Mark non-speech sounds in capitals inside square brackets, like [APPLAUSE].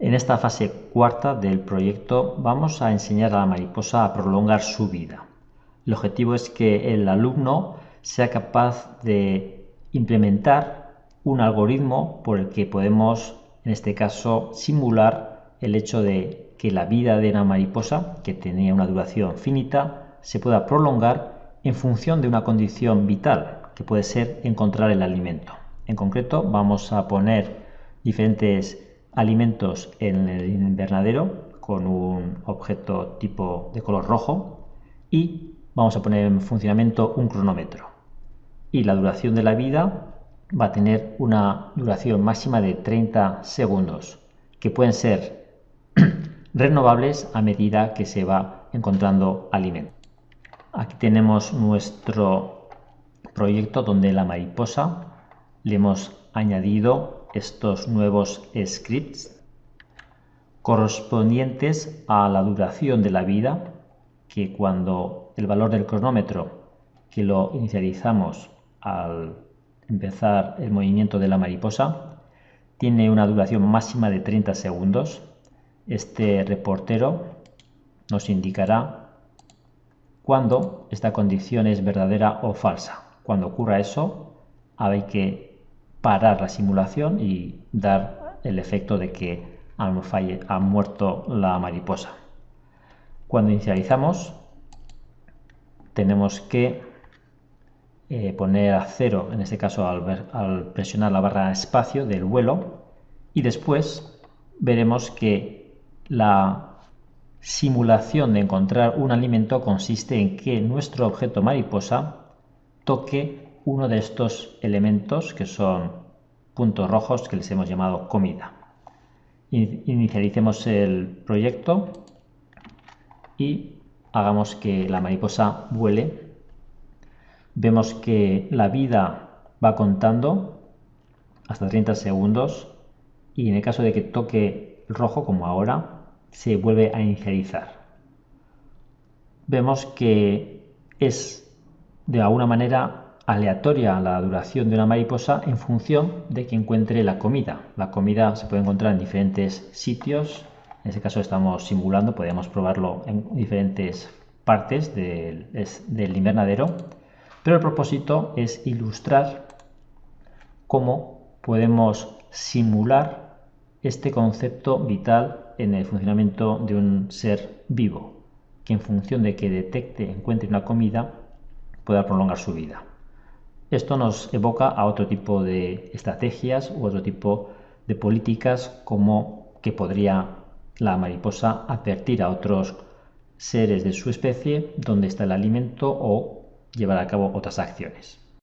En esta fase cuarta del proyecto vamos a enseñar a la mariposa a prolongar su vida. El objetivo es que el alumno sea capaz de implementar un algoritmo por el que podemos, en este caso, simular el hecho de que la vida de una mariposa, que tenía una duración finita, se pueda prolongar en función de una condición vital, que puede ser encontrar el alimento. En concreto, vamos a poner diferentes alimentos en el invernadero con un objeto tipo de color rojo y vamos a poner en funcionamiento un cronómetro. Y la duración de la vida va a tener una duración máxima de 30 segundos, que pueden ser [CLEARS THROAT] renovables a medida que se va encontrando alimento. Aquí tenemos nuestro proyecto donde la mariposa le hemos añadido estos nuevos scripts correspondientes a la duración de la vida que cuando el valor del cronómetro que lo inicializamos al empezar el movimiento de la mariposa tiene una duración máxima de 30 segundos este reportero nos indicará cuando esta condición es verdadera o falsa. Cuando ocurra eso hay que parar la simulación y dar el efecto de que ha muerto la mariposa. Cuando inicializamos tenemos que eh, poner a cero, en este caso al, al presionar la barra espacio del vuelo y después veremos que la simulación de encontrar un alimento consiste en que nuestro objeto mariposa toque uno de estos elementos que son puntos rojos que les hemos llamado comida. Inicialicemos el proyecto y hagamos que la mariposa vuele. Vemos que la vida va contando hasta 30 segundos y en el caso de que toque rojo como ahora se vuelve a inicializar. Vemos que es de alguna manera aleatoria la duración de una mariposa en función de que encuentre la comida. La comida se puede encontrar en diferentes sitios. En este caso estamos simulando, podemos probarlo en diferentes partes del, del invernadero. Pero el propósito es ilustrar cómo podemos simular este concepto vital en el funcionamiento de un ser vivo, que en función de que detecte, encuentre una comida, pueda prolongar su vida. Esto nos evoca a otro tipo de estrategias u otro tipo de políticas como que podría la mariposa advertir a otros seres de su especie dónde está el alimento o llevar a cabo otras acciones.